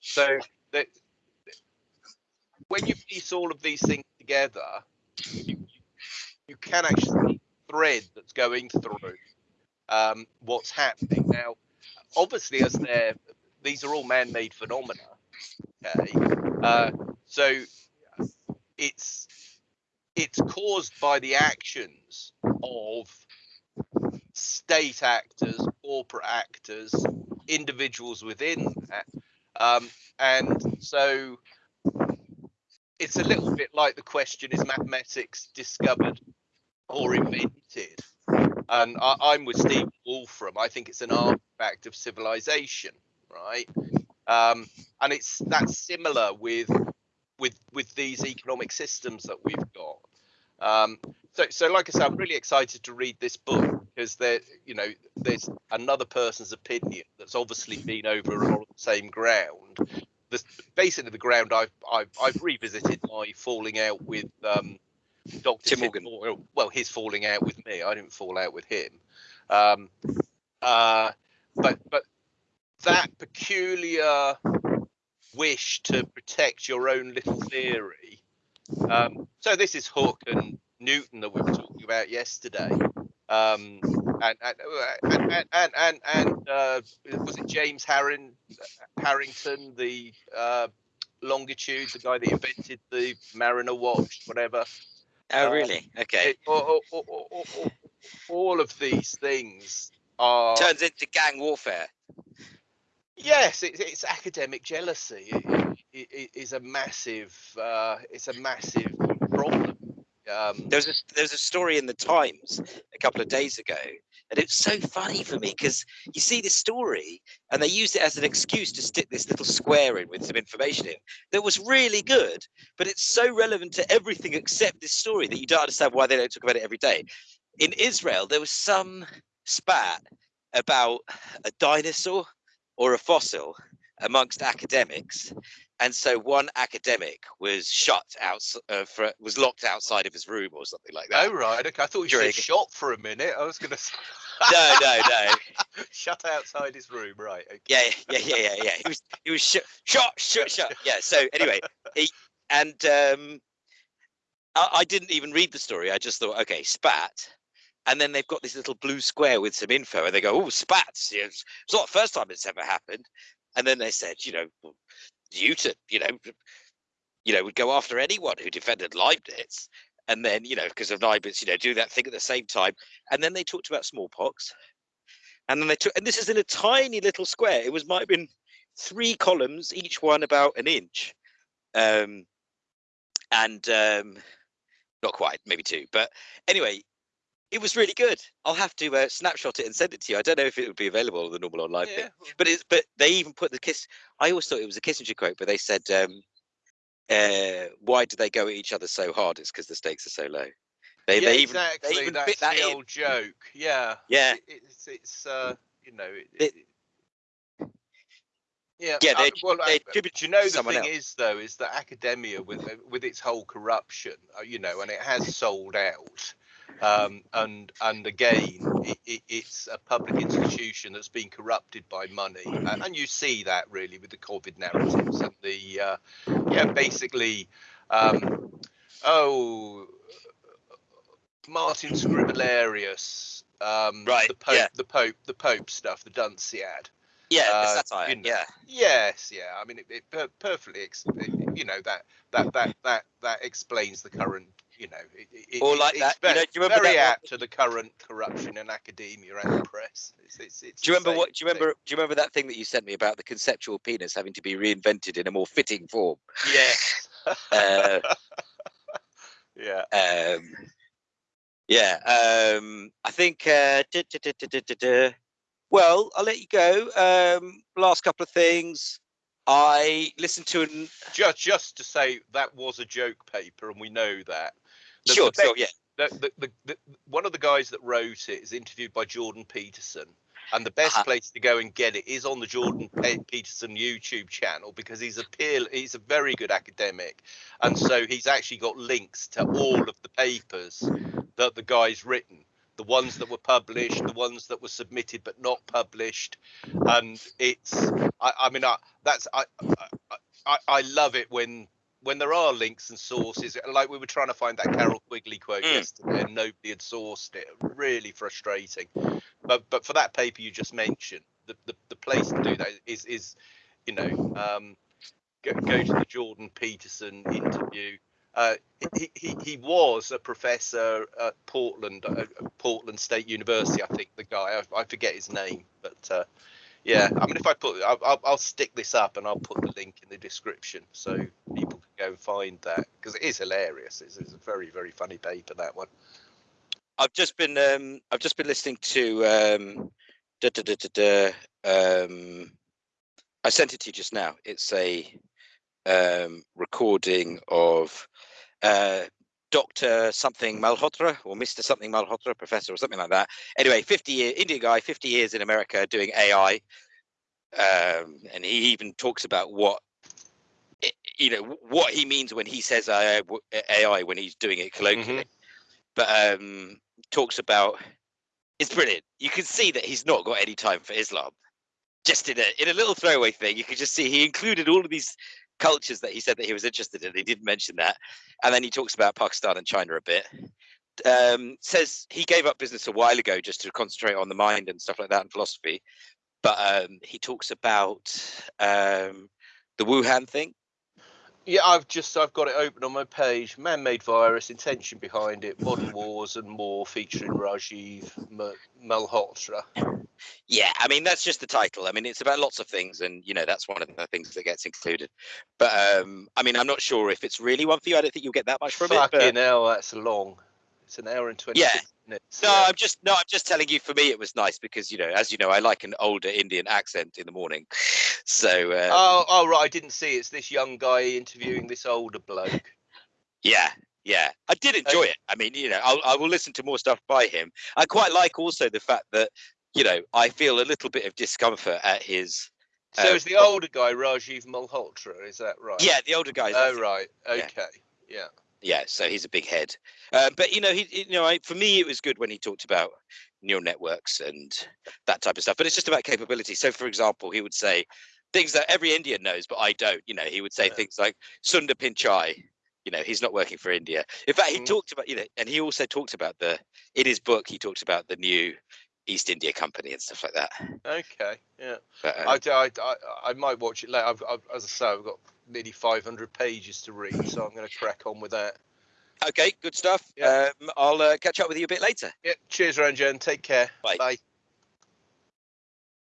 So that when you piece all of these things together, you, you can actually thread that's going through um, what's happening now. Obviously, as they're these are all man-made phenomena. Okay, uh, so it's it's caused by the actions of state actors, corporate actors, individuals within that. Um, and so it's a little bit like the question is mathematics discovered or invented? And I, am with Steve Wolfram. I think it's an artifact of civilization, right? Um, and it's that's similar with with with these economic systems that we've got. Um, so, so like I said, I'm really excited to read this book because there, you know, there's another person's opinion that's obviously been over on the same ground. The, basically, the ground I've, I've I've revisited my falling out with um, Dr. Tim Morgan. Moore, well, his falling out with me. I didn't fall out with him. Um, uh, but but that peculiar wish to protect your own little theory. Um, so this is Hooke and Newton that we were talking about yesterday. Um, and and and and and, and uh, was it James Harring, Harrington, the uh, longitude, the guy that invented the Mariner watch, whatever. Oh, uh, really? Okay. It, all, all, all, all, of these things are turns into gang warfare. Yes, it, it's academic jealousy. It, it, is a massive, uh, it's a massive problem. Um, there was a there was a story in the Times a couple of days ago, and it's so funny for me because you see this story, and they used it as an excuse to stick this little square in with some information in that was really good, but it's so relevant to everything except this story that you don't understand why they don't talk about it every day. In Israel, there was some spat about a dinosaur or a fossil amongst academics and so one academic was shut out uh, for was locked outside of his room or something like that oh right okay. I thought you during... said shot for a minute. I was gonna no no no. Shut outside his room right okay. yeah yeah yeah yeah yeah. He was he was sh- shot shot shot yeah so anyway he and um I, I didn't even read the story. I just thought okay spat. And then they've got this little blue square with some info, and they go, "Oh, spats! It's not the first time it's ever happened." And then they said, you know, Newton, you know, you know, would go after anyone who defended Leibniz, and then you know, because of Leibniz, you know, do that thing at the same time. And then they talked about smallpox, and then they took, and this is in a tiny little square. It was might have been three columns, each one about an inch, um, and um, not quite, maybe two. But anyway, it was really good. I'll have to uh, snapshot it and send it to you. I don't know if it would be available on the normal online yeah. thing, but it's but they even put the kiss. I always thought it was a Kissinger quote, but they said, um, uh, "Why do they go at each other so hard? It's because the stakes are so low." They, yeah, they even, exactly. They even That's that the in. old joke. Yeah. Yeah. It, it's it's uh you know. It, it, yeah, yeah. They, uh, well, they uh, do you know the thing else. is though is that academia with with its whole corruption, uh, you know, and it has sold out um, and and again, it, it, it's a public institution that's been corrupted by money, and, and, you see that really with the COVID narratives and the uh, yeah, basically, um, oh, Martin Scriblerus, um, right? The Pope, yeah. the Pope, the Pope stuff, the Dunciad. Yeah, uh, satire. You know, yeah. Yes, yeah. I mean, it, it per- perfectly, ex- you know, that that that that that explains the current you know, it, it, or like that. Very, you know, do you very apt to the current corruption in academia and the press. It's, it's, it's do you remember what? Do you remember? Thing. Do you remember that thing that you sent me about the conceptual penis having to be reinvented in a more fitting form? Yes. uh, yeah. Um, yeah. Um, I think. Uh, well, I'll let you go. Um, last couple of things. I listened to an just just to say that was a joke paper, and we know that. The, sure, the, sure, yeah. The, the, the, one of the guys that wrote it is interviewed by Jordan Peterson, and the best uh-huh. place to go and get it is on the Jordan Peterson YouTube channel because he's a peer, he's a very good academic, and so he's actually got links to all of the papers that the guy's written the ones that were published, the ones that were submitted but not published, and it's. I, I mean, I, that's I, I I I love it when when there are links and sources. Like we were trying to find that Carroll Quigley quote Mm. yesterday, and nobody had sourced it. Really frustrating. But but for that paper you just mentioned, the the, the place to do that is is you know um, go, go to the Jordan Peterson interview. Uh, he, he he was a professor at Portland, uh, Portland State University, I think. The guy, I, I forget his name, but uh, yeah. I mean, if I put, I'll, I'll, I'll stick this up and I'll put the link in the description so go and find that because it is hilarious. It's, it's a very very funny paper that one. I've just been um I've just been listening to um da, da, da, da, da, um I sent it to you just now. It's a um recording of uh Dr. something Malhotra or Mr. something Malhotra, professor or something like that. Anyway, 50 year Indian guy, 50 years in America doing AI. Um and he even talks about what you know what he means when he says AI, AI when he's doing it colloquially but um talks about it's brilliant. You can see that he's not got any time for Islam. Just in a in a little throwaway thing, you could just see he included all of these cultures that he said that he was interested in. He didn't mention that, and then he talks about Pakistan and China a bit. Um, says he gave up business a while ago just to concentrate on the mind and stuff like that and philosophy. But um, he talks about um, the Wuhan thing. Yeah, I've just I've got it open on my page. Man-made virus, intention behind it, modern wars and more, featuring Rajiv Malhotra. Yeah, I mean that's just the title. I mean it's about lots of things, and you know that's one of the things that gets included. But um, I mean I'm not sure if it's really one for you. I don't think you'll get that much from it. Fucking hell, that's long. It's an hour and twenty Yeah. minutes. no, yeah. I'm just no, I'm just telling you. For me, it was nice because you know, as you know, I like an older Indian accent in the morning. So um, Oh, oh right, I didn't see. It's this young guy interviewing this older bloke. yeah, yeah, I did enjoy it. I mean, you know, I'll, I will listen to more stuff by him. I quite like also the fact that you know I feel a little bit of discomfort at his. So Uh, is the older guy Rajiv Malhotra? Is that right? Yeah, the older guy. Oh right. Okay. Yeah. yeah so he's a big head um, but you know he you know I, for me it was good when he talked about neural networks and that type of stuff but it's just about capability so for example he would say things that every indian knows but i don't you know he would say Yeah. things like sundar pichai you know he's not working for india in fact he Mhm. talked about you know and he also talked about the in his book he talked about the new east india company and stuff like that Okay. Yeah. but, um, I, I, I, I might watch it later. I've, I've, as I say, I've got nearly 500 pages to read, so I'm going to crack on with that. okay good stuff Yeah. um, i'll uh, catch up with you a bit later Yeah. Cheers, Ranjan. Take care. Bye. Bye.